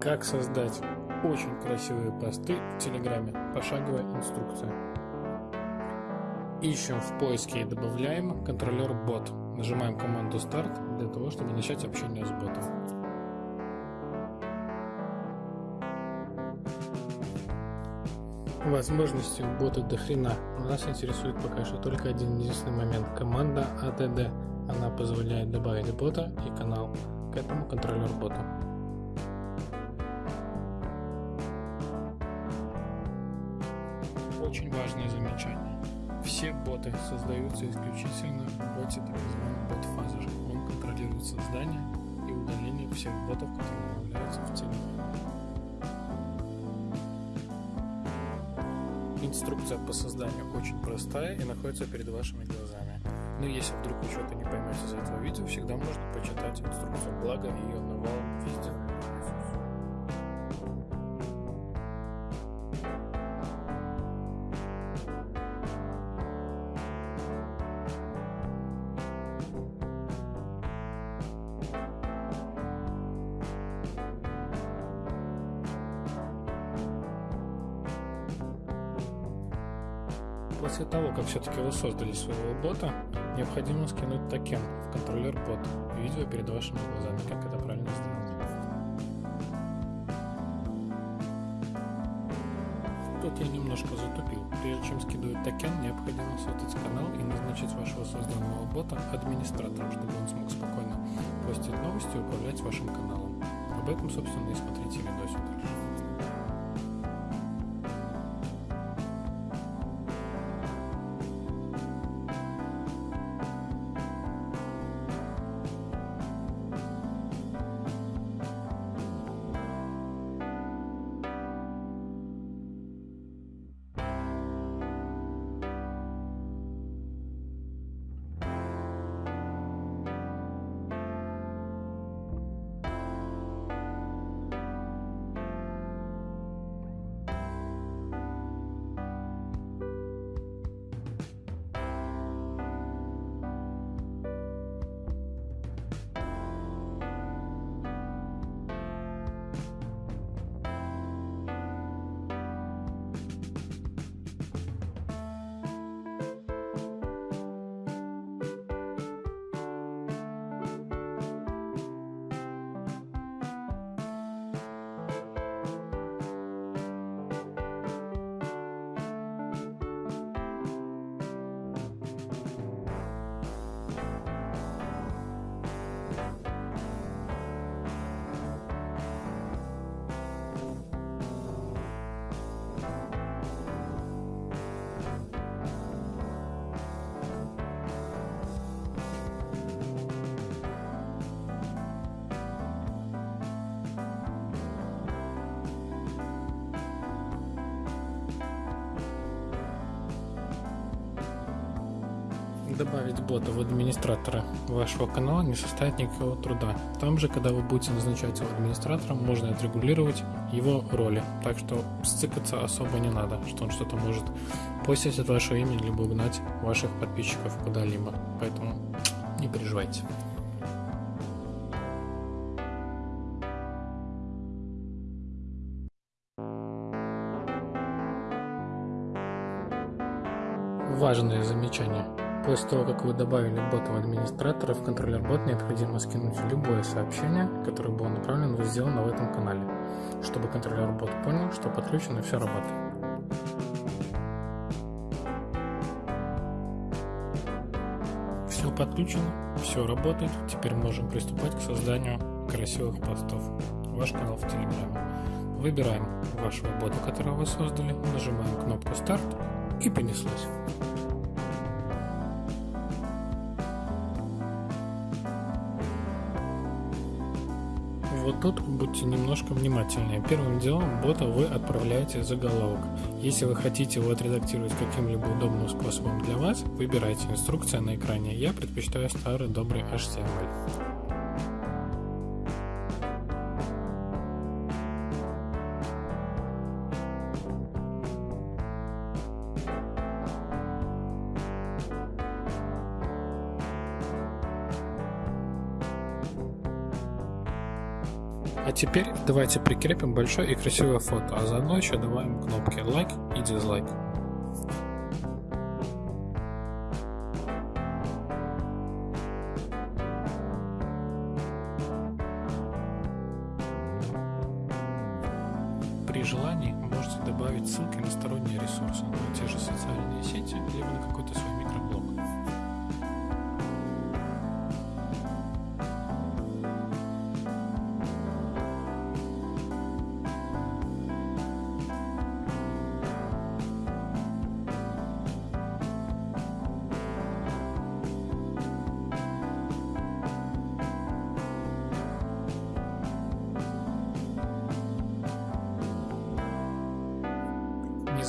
Как создать очень красивые посты в Телеграме. Пошаговая инструкция. Ищем в поиске и добавляем контролер бот. Нажимаем команду старт для того, чтобы начать общение с ботом. Возможностей у бота до хрена. Нас интересует пока что только один единственный момент. Команда ATD. Она позволяет добавить бота и канал к этому контролер боту. Очень важное замечание. Все боты создаются исключительно в боте так называемый бот фазер. Он контролирует создание и удаление всех ботов, которые появляются в теле. Инструкция по созданию очень простая и находится перед вашими глазами. Но если вдруг вы что-то не поймете из этого видео, всегда можно почитать инструкцию, благо ее навалом везде. После того, как все-таки вы создали своего бота, необходимо скинуть токен в Controller Bot. Видео перед вашими глазами, как это правильно сделать. Тут я немножко затупил. Прежде чем скидывать токен, необходимо создать канал и назначить вашего созданного бота администратором, чтобы он смог спокойно постить новости и управлять вашим каналом. Об этом, собственно, и смотрите видосик дальше. Добавить бота в администратора вашего канала не составит никакого труда. Там же, когда вы будете назначать его администратором, можно отрегулировать его роли. Так что сцикаться особо не надо, что он что-то может постить от вашего имени, либо угнать ваших подписчиков куда-либо. Поэтому не переживайте. Важное замечание. После того, как вы добавили бота в администратора, в контроллер бот необходимо скинуть любое сообщение, которое было направлено сделано в этом канале, чтобы контроллер бот понял, что подключено и все работает. Все подключено, все работает, теперь можем приступать к созданию красивых постов. Ваш канал в Телеграме. Выбираем вашего бота, которого вы создали, нажимаем кнопку старт и понеслось. Вот тут будьте немножко внимательнее. Первым делом бота вы отправляете заголовок. Если вы хотите его отредактировать каким-либо удобным способом для вас, выбирайте инструкция на экране. Я предпочитаю старый добрый HTML. А теперь давайте прикрепим большое и красивое фото, а заодно еще добавим кнопки лайк и дизлайк. При желании можете добавить ссылки на сторонние ресурсы, на те же социальные сети, либо на какой-то свой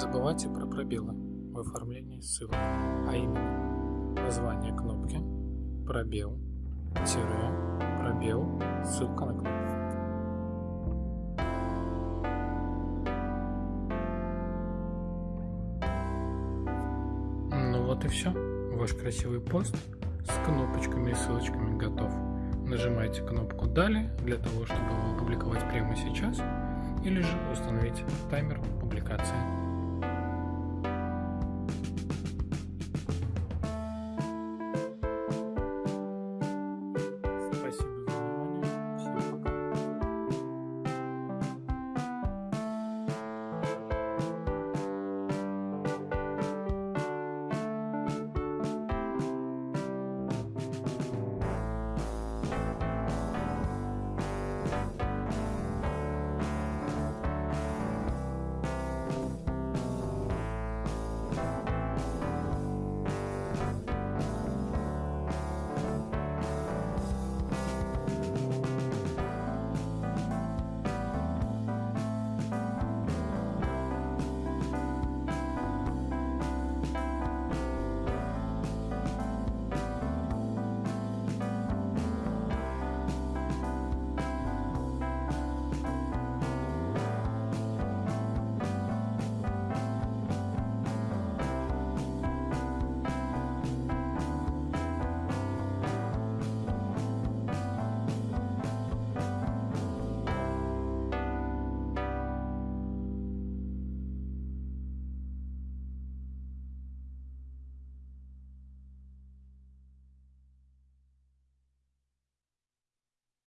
забывайте про пробелы в оформлении ссылок, а именно название кнопки, пробел, тире, пробел, ссылка на кнопку. Ну вот и все. Ваш красивый пост с кнопочками и ссылочками готов. Нажимайте кнопку «Далее» для того, чтобы его опубликовать прямо сейчас, или же установить таймер публикации.